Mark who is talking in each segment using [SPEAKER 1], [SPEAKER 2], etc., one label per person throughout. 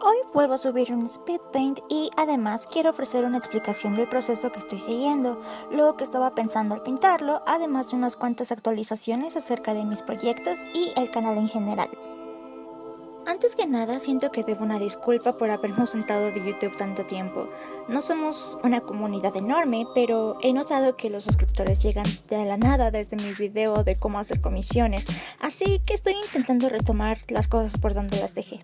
[SPEAKER 1] Hoy vuelvo a subir un speed paint y además quiero ofrecer una explicación del proceso que estoy siguiendo, lo que estaba pensando al pintarlo, además de unas cuantas actualizaciones acerca de mis proyectos y el canal en general. Antes que nada, siento que debo una disculpa por haberme ausentado de YouTube tanto tiempo. No somos una comunidad enorme, pero he notado que los suscriptores llegan de la nada desde mi video de cómo hacer comisiones, así que estoy intentando retomar las cosas por donde las dejé.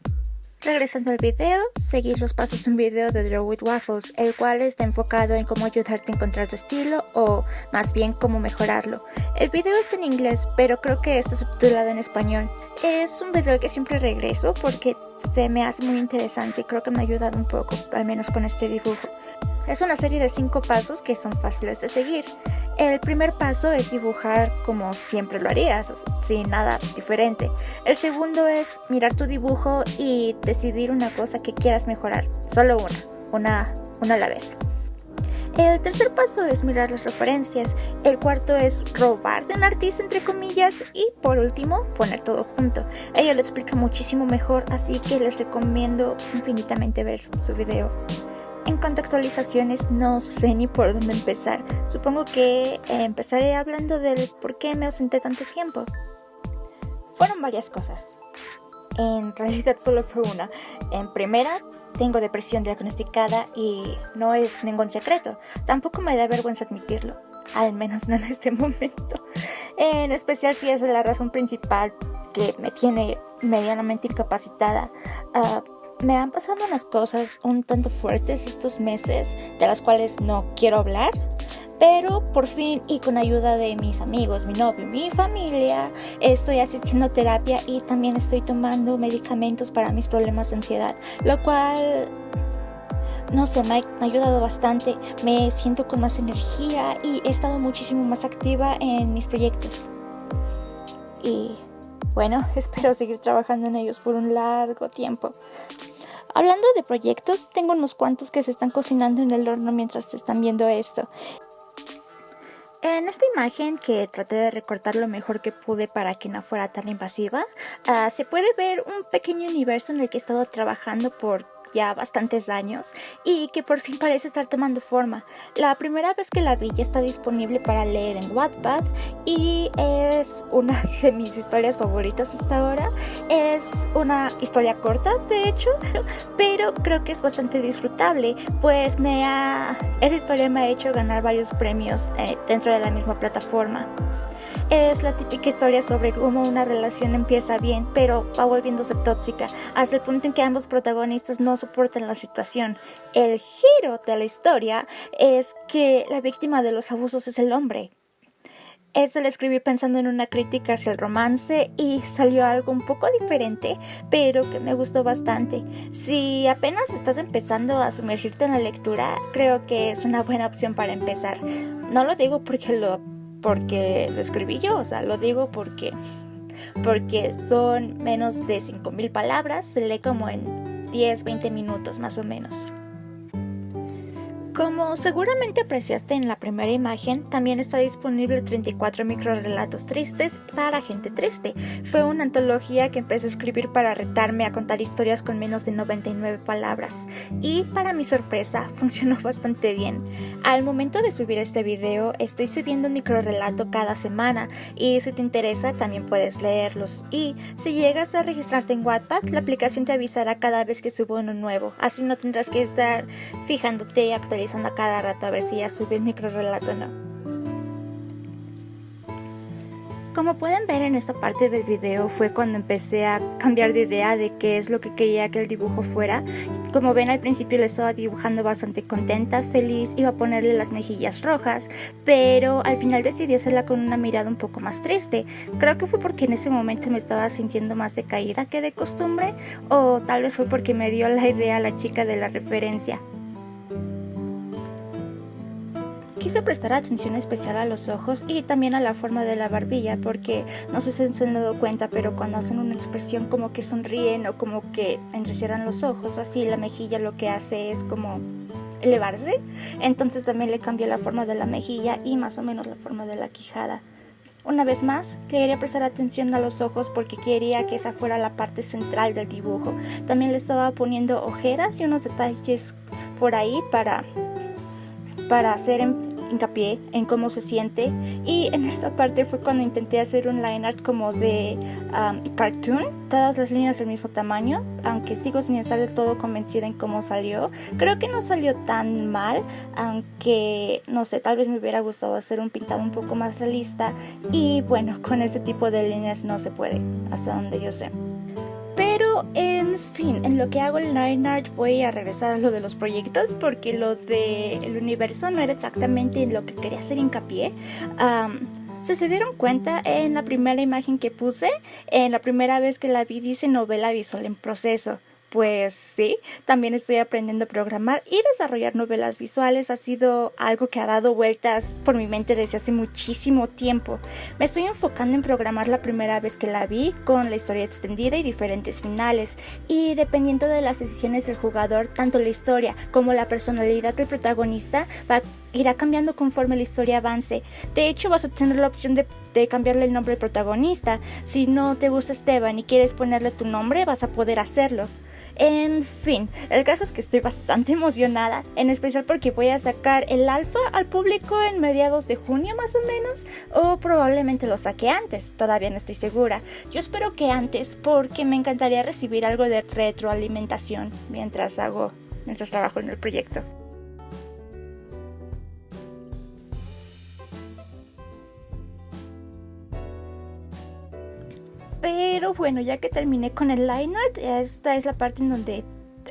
[SPEAKER 1] Regresando al video, seguir los pasos de un video de Draw with Waffles, el cual está enfocado en cómo ayudarte a encontrar tu estilo o más bien cómo mejorarlo. El video está en inglés, pero creo que está subtitulado en español. Es un video que siempre regreso porque se me hace muy interesante y creo que me ha ayudado un poco, al menos con este dibujo. Es una serie de 5 pasos que son fáciles de seguir. El primer paso es dibujar como siempre lo harías, sin nada diferente. El segundo es mirar tu dibujo y decidir una cosa que quieras mejorar, solo una, una, una a la vez. El tercer paso es mirar las referencias, el cuarto es robar de un artista entre comillas y por último poner todo junto. Ella lo explica muchísimo mejor así que les recomiendo infinitamente ver su video. En cuanto a actualizaciones, no sé ni por dónde empezar. Supongo que eh, empezaré hablando del por qué me ausenté tanto tiempo. Fueron varias cosas. En realidad solo fue una. En primera, tengo depresión diagnosticada y no es ningún secreto. Tampoco me da vergüenza admitirlo. Al menos no en este momento. En especial si es la razón principal que me tiene medianamente incapacitada. Uh, me han pasado unas cosas un tanto fuertes estos meses, de las cuales no quiero hablar, pero por fin y con ayuda de mis amigos, mi novio, mi familia, estoy asistiendo a terapia y también estoy tomando medicamentos para mis problemas de ansiedad, lo cual no sé, me ha, ayudado bastante. Me siento con más energía y he estado muchísimo más activa en mis proyectos. Y bueno, espero seguir trabajando en ellos por un largo tiempo. Hablando de proyectos, tengo unos cuantos que se están cocinando en el horno mientras están viendo esto. En esta imagen, que traté de recortar lo mejor que pude para que no fuera tan invasiva, ah, se puede ver un pequeño universo en el que he estado trabajando por ya bastantes años y que por fin parece estar tomando forma. La primera vez que la vi ya está disponible para leer en Wattpad y es una de mis historias favoritas hasta ahora. Es una historia corta, de hecho, pero creo que es bastante disfrutable, pues me ha, esa historia me ha hecho ganar varios premios eh, dentro de la misma plataforma. Es la típica historia sobre cómo una relación empieza bien, pero va volviéndose tóxica, hasta el punto en que ambos protagonistas no soportan la situación. El giro de la historia es que la víctima de los abusos es el hombre. Eso lo escribí pensando en una crítica hacia el romance y salió algo un poco diferente, pero que me gustó bastante. Si apenas estás empezando a sumergirte en la lectura, creo que es una buena opción para empezar. No lo digo porque lo porque lo escribí yo, o sea, lo digo porque, porque son menos de 5.000 palabras, se lee como en 10, 20 minutos más o menos. Como seguramente apreciaste en la primera imagen, también está disponible 34 microrelatos tristes para gente triste. Fue una antología que empecé a escribir para retarme a contar historias con menos de 99 palabras. Y para mi sorpresa, funcionó bastante bien. Al momento de subir este video, estoy subiendo un microrelato cada semana y si te interesa también puedes leerlos. Y si llegas a registrarte en Wattpad, la aplicación te avisará cada vez que subo uno nuevo. Así no tendrás que estar fijándote y actualizando a cada rato a ver si ya subí el microrelato o no. Como pueden ver en esta parte del video fue cuando empecé a cambiar de idea de qué es lo que quería que el dibujo fuera. Como ven al principio le estaba dibujando bastante contenta, feliz, iba a ponerle las mejillas rojas, pero al final decidí hacerla con una mirada un poco más triste. Creo que fue porque en ese momento me estaba sintiendo más decaída que de costumbre o tal vez fue porque me dio la idea la chica de la referencia. Quise prestar atención especial a los ojos y también a la forma de la barbilla porque no sé si se han dado cuenta, pero cuando hacen una expresión como que sonríen o como que entrecierran los ojos o así, la mejilla lo que hace es como elevarse. Entonces también le cambié la forma de la mejilla y más o menos la forma de la quijada. una vez más, quería prestar atención a los ojos porque quería que esa fuera la parte central del dibujo. También le estaba poniendo ojeras y unos detalles por ahí para, para hacer hincapié en cómo se siente y en esta parte fue cuando intenté hacer un line art como de um, cartoon, todas las líneas del mismo tamaño, aunque sigo sin estar del todo convencida en cómo salió. Creo que no salió tan mal, aunque no sé, tal vez me hubiera gustado hacer un pintado un poco más realista y bueno, con ese tipo de líneas no se puede, hasta donde yo sé. Pero en fin, en lo que hago el Nine Art voy a regresar a lo de los proyectos porque lo del universo no era exactamente en lo que quería hacer hincapié. Si se dieron cuenta en la primera imagen que puse, en la primera vez que la vi dice novela visual en proceso. Pues sí, también estoy aprendiendo a programar y desarrollar novelas visuales ha sido algo que ha dado vueltas por mi mente desde hace muchísimo tiempo. Me estoy enfocando en programar la primera vez que la vi con la historia extendida y diferentes finales y dependiendo de las decisiones del jugador, tanto la historia como la personalidad del protagonista va, irá cambiando conforme la historia avance. De hecho, vas a tener la opción de, de cambiarle el nombre al protagonista. Si no te gusta Esteban y quieres ponerle tu nombre, vas a poder hacerlo. En fin, el caso es que estoy bastante emocionada, en especial porque voy a sacar el alfa al público en mediados de junio más o menos, o probablemente lo saque antes, todavía no estoy segura. Yo espero que antes porque me encantaría recibir algo de retroalimentación mientras hago, mientras trabajo en el proyecto. Bueno, ya que terminé con el line art, esta es la parte en donde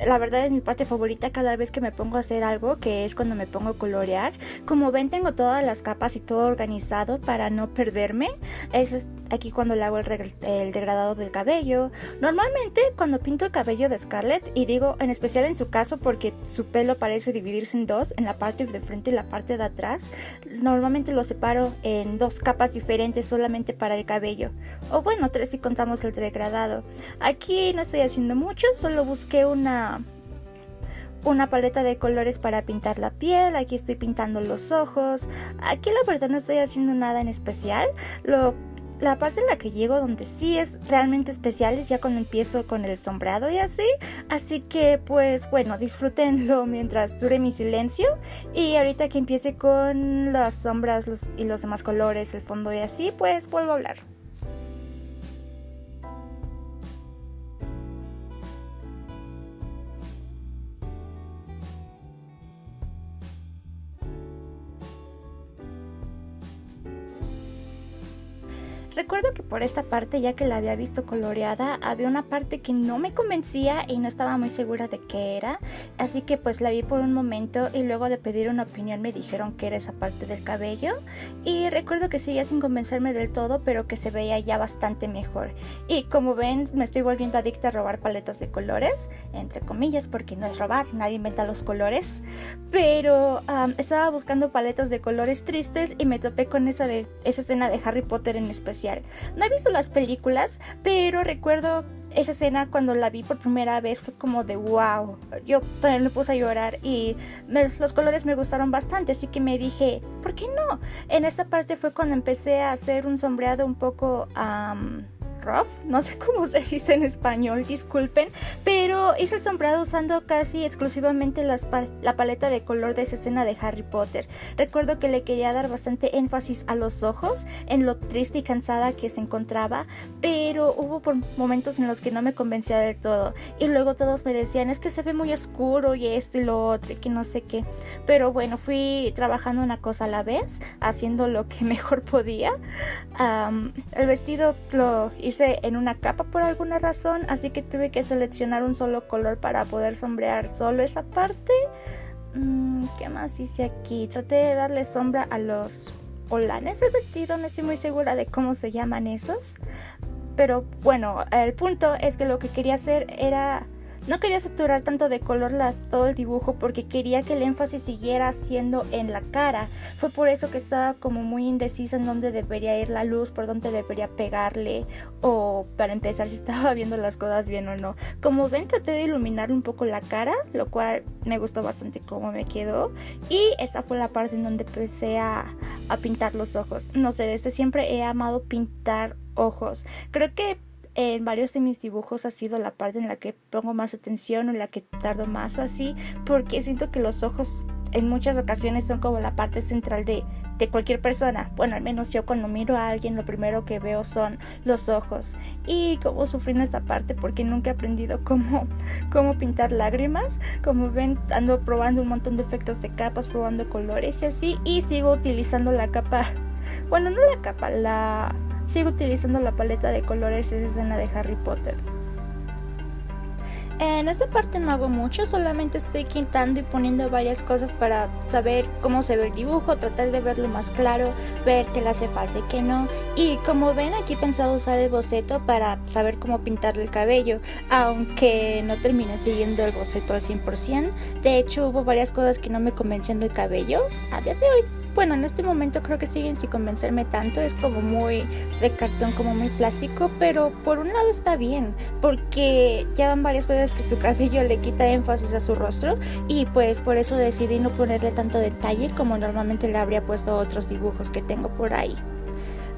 [SPEAKER 1] la verdad es mi parte favorita cada vez que me pongo a hacer algo, que es cuando me pongo a colorear. Como ven, tengo todas las capas y todo organizado para no perderme. Es aquí cuando le hago el, degradado del cabello. Normalmente cuando pinto el cabello de Scarlett, y digo en especial en su caso porque su pelo parece dividirse en dos, en la parte de frente y la parte de atrás, normalmente lo separo en dos capas diferentes solamente para el cabello. O bueno, tres si contamos el degradado. Aquí no estoy haciendo mucho, solo busqué una paleta de colores para pintar la piel, aquí estoy pintando los ojos, aquí la verdad no estoy haciendo nada en especial, lo, la parte en la que llego donde sí es realmente especial es ya cuando empiezo con el sombreado y así, así que pues bueno, disfrútenlo mientras dure mi silencio y ahorita que empiece con las sombras y los demás colores, el fondo y así, pues vuelvo a hablar. Recuerdo que por esta parte, ya que la había visto coloreada, había una parte que no me convencía y no estaba muy segura de qué era, así que pues la vi por un momento y luego de pedir una opinión me dijeron que era esa parte del cabello. Y recuerdo que seguía sin convencerme del todo, pero que se veía ya bastante mejor. Y como ven, me estoy volviendo adicta a robar paletas de colores, entre comillas, porque no es robar, nadie inventa los colores, pero estaba buscando paletas de colores tristes y me topé con esa, de, esa escena de Harry Potter en especial no he visto las películas, pero recuerdo esa escena cuando la vi por primera vez fue como de wow. Yo también me puse a llorar y los colores me gustaron bastante, así que me dije, ¿por qué no? En esta parte fue cuando empecé a hacer un sombreado un poco rough, no sé cómo se dice en español, disculpen, pero hice el sombreado usando casi exclusivamente la paleta de color de esa escena de Harry Potter. Recuerdo que le quería dar bastante énfasis a los ojos, en lo triste y cansada que se encontraba, pero hubo por momentos en los que no me convencía del todo. Y luego todos me decían, es que se ve muy oscuro y esto y lo otro y que no sé qué. Pero bueno, fui trabajando una cosa a la vez, haciendo lo que mejor podía. el vestido lo hice hice en una capa por alguna razón, así que tuve que seleccionar un solo color para poder sombrear solo esa parte. Mm, ¿Qué más hice aquí? Traté de darle sombra a los olanes del vestido, no estoy muy segura de cómo se llaman esos. Pero bueno, el punto es que lo que quería hacer era no quería saturar tanto de color la, todo el dibujo porque quería que el énfasis siguiera siendo en la cara. Fue por eso que estaba como muy indecisa en dónde debería ir la luz, por dónde debería pegarle o para empezar si estaba viendo las cosas bien o no. Como ven traté de iluminar un poco la cara, lo cual me gustó bastante cómo me quedó y esa fue la parte en donde empecé a, a pintar los ojos. No sé, desde siempre he amado pintar ojos. Creo que en varios de mis dibujos ha sido la parte en la que pongo más atención o en la que tardo más o así, porque siento que los ojos en muchas ocasiones son como la parte central de, de cualquier persona. Bueno, al menos yo cuando miro a alguien lo primero que veo son los ojos. Y como sufrí en esta parte porque nunca he aprendido cómo, cómo pintar lágrimas. Como ven, ando probando un montón de efectos de capas, probando colores y así. Y sigo utilizando la capa, bueno, no la capa, la... Sigo utilizando la paleta de colores esa escena de Harry Potter. En esta parte no hago mucho, solamente estoy quitando y poniendo varias cosas para saber cómo se ve el dibujo, tratar de verlo más claro, ver qué le hace falta y qué no. Y como ven aquí he pensado usar el boceto para saber cómo pintarle el cabello, aunque no terminé siguiendo el boceto al 100%. De hecho hubo varias cosas que no me convencían del cabello a día de hoy bueno, en este momento creo que siguen sin convencerme tanto, es como muy de cartón, como muy plástico, pero por un lado está bien, porque ya van varias veces que su cabello le quita énfasis a su rostro y pues por eso decidí no ponerle tanto detalle como normalmente le habría puesto otros dibujos que tengo por ahí.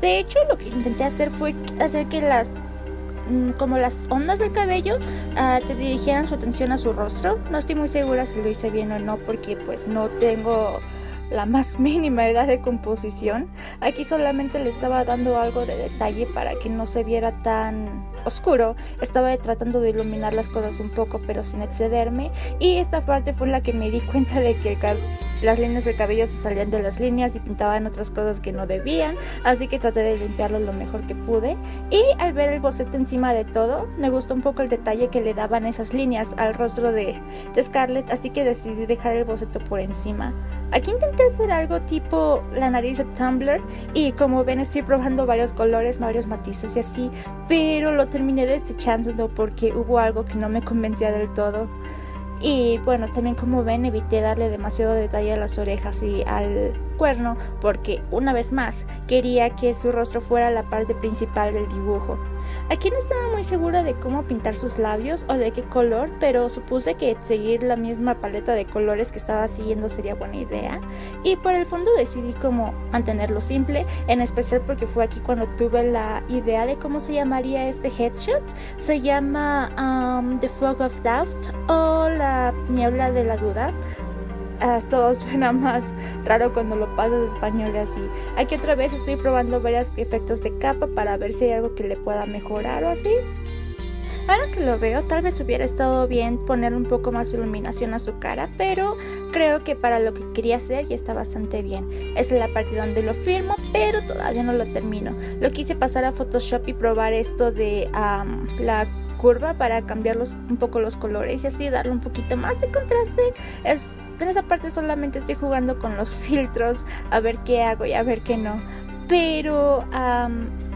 [SPEAKER 1] De hecho, lo que intenté hacer fue hacer que las mm, como las ondas del cabello uh, te dirigieran su atención a su rostro. No estoy muy segura si lo hice bien o no porque pues no tengo la más mínima edad de composición. Aquí solamente le estaba dando algo de detalle para que no se viera tan oscuro. Estaba tratando de iluminar las cosas un poco pero sin excederme y esta parte fue la que me di cuenta de que las líneas del cabello se salían de las líneas y pintaban otras cosas que no debían, así que traté de limpiarlo lo mejor que pude. Y al ver el boceto encima de todo, me gustó un poco el detalle que le daban esas líneas al rostro de, de Scarlett, así que decidí dejar el boceto por encima. Aquí intenté hacer algo tipo la nariz de Tumblr y como ven estoy probando varios colores, varios matices y así, pero lo terminé desechando porque hubo algo que no me convencía del todo. Y bueno, también como ven evité darle demasiado detalle a las orejas y al cuerno porque una vez más quería que su rostro fuera la parte principal del dibujo. Aquí no estaba muy segura de cómo pintar sus labios o de qué color, pero supuse que seguir la misma paleta de colores que estaba siguiendo sería buena idea. Y por el fondo decidí como mantenerlo simple, en especial porque fue aquí cuando tuve la idea de cómo se llamaría este headshot. Se llama um, The Fog of Doubt o la niebla de la duda todo suena más raro cuando lo pasas español y así. Aquí otra vez estoy probando varios efectos de capa para ver si hay algo que le pueda mejorar o así. Ahora que lo veo, tal vez hubiera estado bien poner un poco más iluminación a su cara, pero creo que para lo que quería hacer ya está bastante bien. Es la parte donde lo firmo, pero todavía no lo termino. Lo quise pasar a Photoshop y probar esto de la curva para cambiar un poco los colores y así darle un poquito más de contraste. Es en esa parte solamente estoy jugando con los filtros a ver qué hago y a ver qué no. Pero,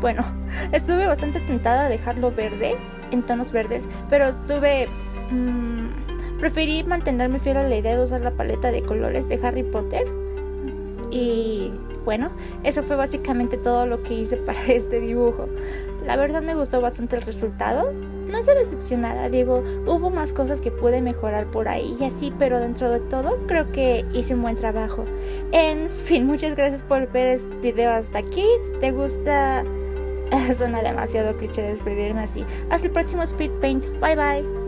[SPEAKER 1] bueno, estuve bastante tentada a dejarlo verde, en tonos verdes, pero estuve... Mm, preferí mantenerme fiel a la idea de usar la paleta de colores de Harry Potter. Y bueno, eso fue básicamente todo lo que hice para este dibujo. La verdad me gustó bastante el resultado no estoy decepcionada, digo, hubo más cosas que pude mejorar por ahí y así, pero dentro de todo creo que hice un buen trabajo. En fin, muchas gracias por ver este video hasta aquí. Si te gusta, suena demasiado cliché despedirme así. Hasta el próximo Speed Paint. Bye bye.